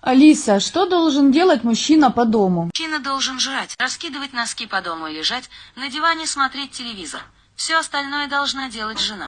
алиса что должен делать мужчина по дому Мужчина должен жрать, раскидывать носки по дому и лежать на диване смотреть телевизор. Все остальное должна делать жена.